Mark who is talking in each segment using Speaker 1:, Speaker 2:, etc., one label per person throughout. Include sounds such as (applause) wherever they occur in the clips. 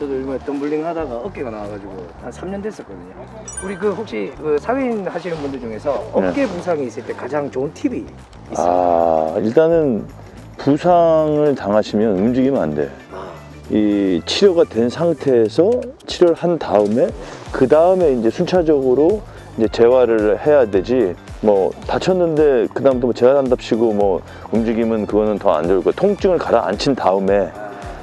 Speaker 1: 저도 요즘에 덤블링 하다가 어깨가 나와가지고 한 3년 됐었거든요. 우리 그 혹시 그 사회인 하시는 분들 중에서 어깨 부상이 있을 때 가장 좋은 팁이 있어요?
Speaker 2: 아 일단은 부상을 당하시면 움직이면 안 돼.
Speaker 1: 아,
Speaker 2: 이 치료가 된 상태에서 치료를 한 다음에 그 다음에 이제 순차적으로 이제 재활을 해야 되지. 뭐 다쳤는데 그 다음부터 뭐 재활한답시고 뭐 움직이면 그거는 더 안 좋을 거야. 통증을 가라앉힌 다음에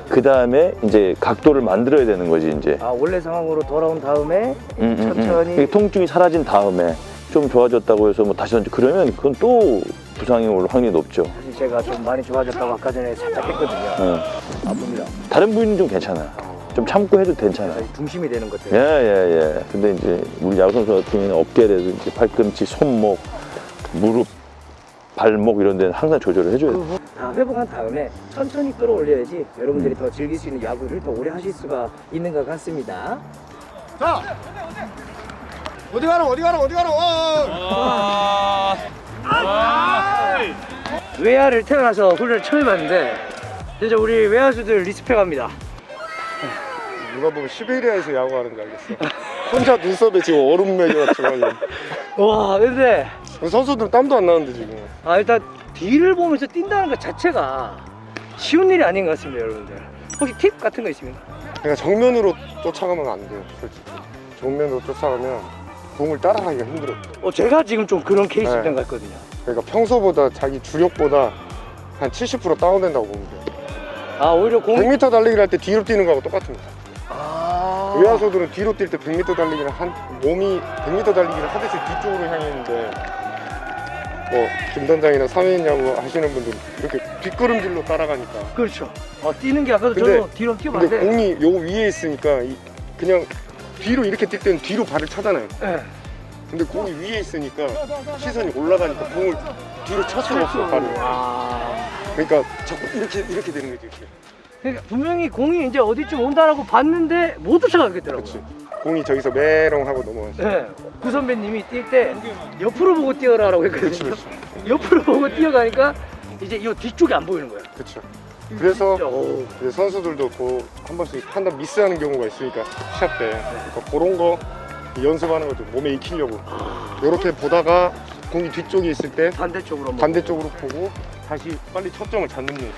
Speaker 2: 그 다음에 이제 각도를 만들어야 되는 거지 이제.
Speaker 1: 아 원래 상황으로 돌아온 다음에
Speaker 2: 음, 음, 음.
Speaker 1: 천천히
Speaker 2: 이게 통증이 사라진 다음에 좀 좋아졌다고 해서 뭐 다시 던져 그러면 그건 또 부상이 올 확률이 높죠.
Speaker 1: 사실 제가 좀 많이 좋아졌다고 아까 전에 살짝 했거든요.
Speaker 2: 어.
Speaker 1: 아픕니다.
Speaker 2: 다른 부위는 좀 괜찮아. 좀 참고 해도 괜찮아.
Speaker 1: 그래서 중심이 되는 것들.
Speaker 2: 예, 예, 예. 근데 이제 우리 야구 선수 같은 경우는 어깨라든지 팔꿈치, 손목, 무릎, 발목 이런 데는 항상 조절을 해줘야 돼.
Speaker 1: 그다 회복한 다음에 천천히 끌어올려야지 여러분들이 더 즐길 수 있는 야구를 더 오래 하실 수가 있는 것 같습니다.
Speaker 3: 자 어디 가노 어디 가노 어디 가노 어.
Speaker 1: 외야를 태어나서 훈련을 처음 해봤는데 진짜 우리 외야수들 리스펙합니다.
Speaker 3: 누가 보면 시베리아에서 야구하는 줄 알겠어 혼자 눈썹에 지금 얼음 매겨가지고 (laughs)
Speaker 1: 와 근데
Speaker 3: 선수들은 땀도 안 나는데 지금
Speaker 1: 아 일단 뒤를 보면서 뛴다는 것 자체가 쉬운 일이 아닌 것 같습니다 여러분들. 혹시 팁 같은 거 있습니까?
Speaker 3: 그러니까 정면으로 쫓아가면 안 돼요 솔직히 정면으로 쫓아가면 공을 따라가기가 힘들어요
Speaker 1: 어 제가 지금 좀 그런 케이스
Speaker 3: 네.
Speaker 1: 된것 같거든요.
Speaker 3: 그러니까 평소보다 자기 주력보다 한 70% 다운된다고 보면 돼요
Speaker 1: 아 오히려 공
Speaker 3: 100m 달리기를 할 때 뒤로 뛰는 거하고 똑같습니다
Speaker 1: 아...
Speaker 3: 외야수들은 뒤로 뛸 때 100m 달리기를 한 몸이 100m 달리기를 하듯이 뒤쪽으로 향해 있는데 뭐 김단장이나 사회인 야구 하시는 분들 이렇게 뒷걸음질로 따라가니까
Speaker 1: 그렇죠. 어, 뛰는 게 아까도
Speaker 3: 근데-
Speaker 1: 저도 뒤로 돼.
Speaker 3: 공이 요 위에 있으니까 이- 그냥 뒤로 이렇게 뛸 때는 뒤로 발을 차잖아요
Speaker 1: 예.
Speaker 3: 근데 공이 위에 있으니까 시선이 올라가니까 공을 뒤로 찰 수가 없어 발을
Speaker 1: 아...
Speaker 3: 그러니까 자꾸 이렇게 이렇게 되는 거지 이렇게
Speaker 1: 그러니까 분명히 공이 이제 어디쯤 온다라고 봤는데 못 쫓아가겠더라고요.
Speaker 3: 그렇지 공이 저기서 메롱 하고 넘어가서
Speaker 1: 네. 구 선배님이 뛸 때 옆으로 보고 뛰어라 라고
Speaker 3: 그렇지
Speaker 1: 했거든요.
Speaker 3: 그렇지
Speaker 1: 옆으로 보고 뛰어가니까 이제 이 뒤쪽이 안 보이는 거야.
Speaker 3: 그렇죠 그래서 선수들도 그한 번씩 판단 미스하는 경우가 있으니까 시합 때 그러니까 그런 거 연습하는 것도 몸에 익히려고 이렇게 보다가 공이 뒤쪽에 있을 때
Speaker 1: 반대쪽으로 뭐.
Speaker 3: 반대쪽으로 보고 다시 빨리 초점을 잡는 연습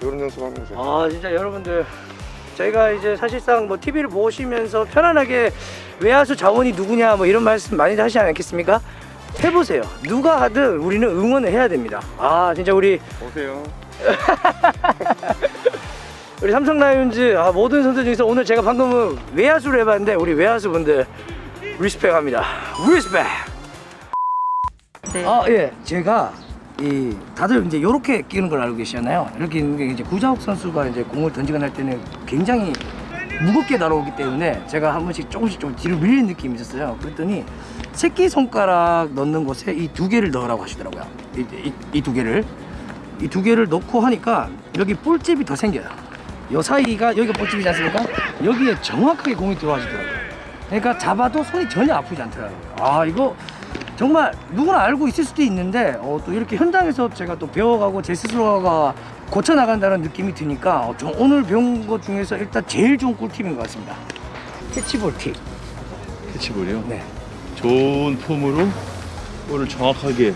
Speaker 3: 이런 연습하면서
Speaker 1: 아 진짜 여러분들 저희가 이제 사실상 뭐 TV를 보시면서 편안하게 외야수 자원이 누구냐 뭐 이런 말씀 많이 하시지 않겠습니까? 해보세요. 누가 하든 우리는 응원을 해야 됩니다. 아 진짜 우리
Speaker 3: 오세요 (laughs)
Speaker 1: 우리 삼성 라이온즈 아, 모든 선수 중에서 오늘 제가 방금은 외야수를 해봤는데 우리 외야수 분들 respect합니다. respect.
Speaker 4: 네.
Speaker 1: 아 예, 제가 이 다들 이제 이렇게 끼는 걸 알고 계시잖아요. 이렇게 있는 게 이제 구자욱 선수가 이제 공을 던지거나 할 때는 굉장히 무겁게 날아오기 때문에 제가 한 번씩 조금씩 좀 뒤로 밀리는 느낌이 있었어요. 그랬더니 새끼 손가락 넣는 곳에 이 두 개를 넣으라고 하시더라고요. 이 두 개를 이 두 개를 넣고 하니까 여기 볼집이 더 생겨요. 요 사이가 여기가 볼집이지 않습니까? 여기에 정확하게 공이 들어가시더라고요. 그러니까 잡아도 손이 전혀 아프지 않더라고요. 아 이거 정말 누구나 알고 있을 수도 있는데 어, 또 이렇게 현장에서 제가 또 배워가고 제 스스로가 고쳐 나간다는 느낌이 드니까 어, 저 오늘 배운 것 중에서 일단 제일 좋은 꿀팁인 것 같습니다. 캐치볼 팁.
Speaker 2: 캐치볼이요?
Speaker 1: 네.
Speaker 2: 좋은 폼으로 볼을 정확하게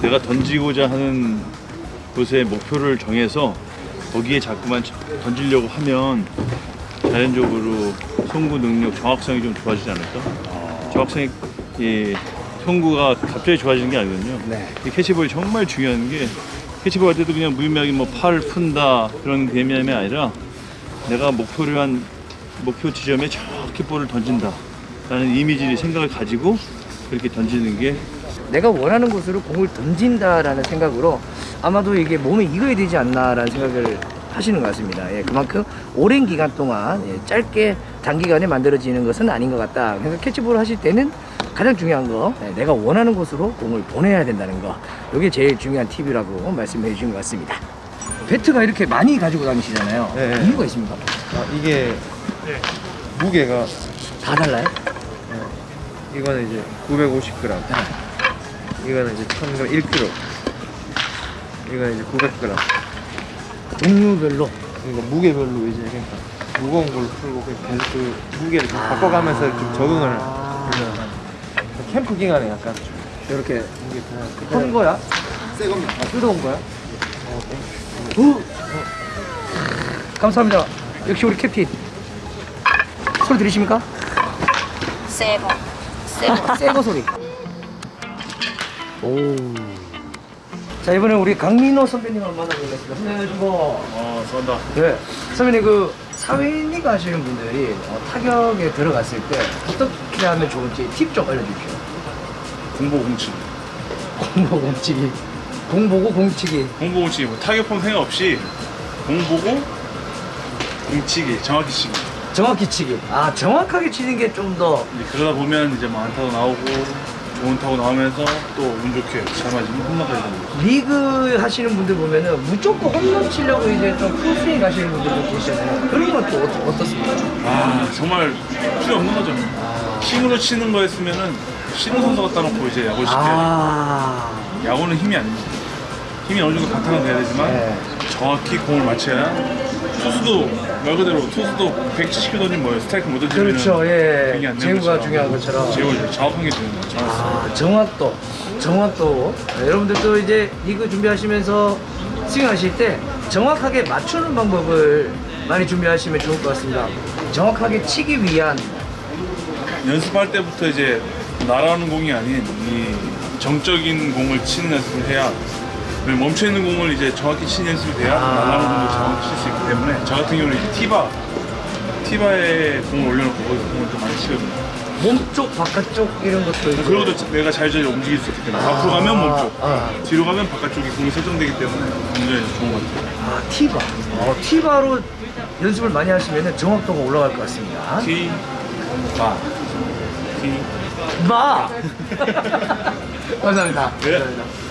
Speaker 2: 내가 던지고자 하는 곳에 목표를 정해서 거기에 자꾸만 던지려고 하면 자연적으로 송구 능력, 정확성이 좀 좋아지지 않을까? 정확성이 예, 송구가 갑자기 좋아지는 게 아니거든요.
Speaker 1: 네.
Speaker 2: 이 캐치볼이 정말 중요한 게 캐치볼 할 때도 그냥 무의미하게 뭐 팔을 푼다 그런 개념이 아니라 내가 목표를 한 목표 지점에 정확히 볼을 던진다 라는 이미지를 생각을 가지고 그렇게 던지는 게
Speaker 1: 내가 원하는 곳으로 공을 던진다라는 생각으로 아마도 이게 몸에 익어야 되지 않나라는 생각을 하시는 것 같습니다. 예, 그만큼 오랜 기간 동안 예, 짧게 단기간에 만들어지는 것은 아닌 것 같다. 그래서 캐치볼을 하실 때는 가장 중요한 거 예, 내가 원하는 곳으로 공을 보내야 된다는 거 이게 제일 중요한 팁이라고 말씀해 주신 것 같습니다. 배트가 이렇게 많이 가지고 다니시잖아요.
Speaker 5: 네.
Speaker 1: 이유가 있습니까?
Speaker 5: 아, 이게 무게가
Speaker 1: 다 달라요?
Speaker 5: 이거는 이제 950g 이거는 이제 1000g 1kg 이거는 이제 900g
Speaker 1: 종류별로
Speaker 5: 이거 무게별로 이제 그러니까 무거운 걸로 풀고 그냥 계속 그 무게를 좀 바꿔가면서 좀 적응을
Speaker 1: 아.
Speaker 5: 하려고 캠프 기간에 약간 좀
Speaker 1: 이렇게
Speaker 5: 무게 큰 거야? 새 겁니다. 아, 뜯어온 거야?
Speaker 1: 오! 감사합니다. 역시 우리 캡틴. 소리 들리십니까?
Speaker 6: 새거. 새거.
Speaker 1: 새거 소리. 오. 자 이번에 우리 강민호 선배님을 만나보겠습니다. 선배님 안녕하시고.
Speaker 7: 어, 쏜다.
Speaker 1: 네. 선배님 그 사회인이가 하시는 분들이 어, 타격에 들어갔을 때 어떻게 하면 좋은지 팁 좀 알려주십시오.
Speaker 7: 공보 공치.
Speaker 1: 공보 공치기. 공보고 공치기.
Speaker 7: 공보 공치. 뭐 타격폼 생각 없이 공보고 공치기. 정확히 치기.
Speaker 1: 정확히 치기. 아 정확하게 치는 게 좀더
Speaker 7: 이제 그러다 보면 이제 뭐 안 타도 나오고 좋은 타고 나오면서 또 운 좋게 잘 맞으면 홈런까지 나는 거죠.
Speaker 1: 리그 하시는 분들 보면은 무조건 홈런 치려고 이제 좀 풀스윙 가시는 분들도 계시잖아요. 그런 건 또 어떻습니까?
Speaker 7: 아 정말 필요 없는 거죠. 힘으로 치는 거였으면은 신우 선수 갖다 놓고 이제 야구를 시켜야
Speaker 1: 아.
Speaker 7: 야구는 힘이 아닙니다. 힘이 어느 정도 바탕은 돼야 되지만
Speaker 1: 네.
Speaker 7: 정확히 공을 맞춰야 투수도 말 그대로 투수도 170km 던지면 뭐예요? 스트라이크 못 던지면
Speaker 1: 그렇죠. 예. 제구가. 중요한 것처럼.
Speaker 7: 제구를 정확한 게 중요해요.
Speaker 1: 아, 정확도. 정확도. 네, 여러분들도 이제 리그 준비하시면서 스윙하실 때 정확하게 맞추는 방법을 많이 준비하시면 좋을 것 같습니다. 정확하게 치기 위한
Speaker 7: 연습할 때부터 이제 날아오는 공이 아닌 이 정적인 공을 치는 연습을 해야 멈춰 있는 공을 이제 정확히 치는 연습이 돼야
Speaker 1: 아.
Speaker 7: 날아오는 공을 정확히 칠 수 있기 때문에 저 같은 경우는 이제 티바 티바에 공을 올려놓고 거기서 공을 좀 많이 치거든요.
Speaker 1: 몸쪽, 바깥쪽 이런 것도 이제
Speaker 7: 그러고도 내가 자유자재 움직일 수 있기 때문에 앞으로 가면 몸쪽,
Speaker 1: 아.
Speaker 7: 뒤로 가면 바깥쪽이 공이 설정되기 때문에 굉장히 좋은 것 같아요.
Speaker 1: 아, 티바. 어, 티바로 연습을 많이 하시면 정확도가 올라갈 것 같습니다.
Speaker 7: 티, 바, 티.
Speaker 1: 마! 감사합니다.
Speaker 7: 네.
Speaker 1: 감사합니다.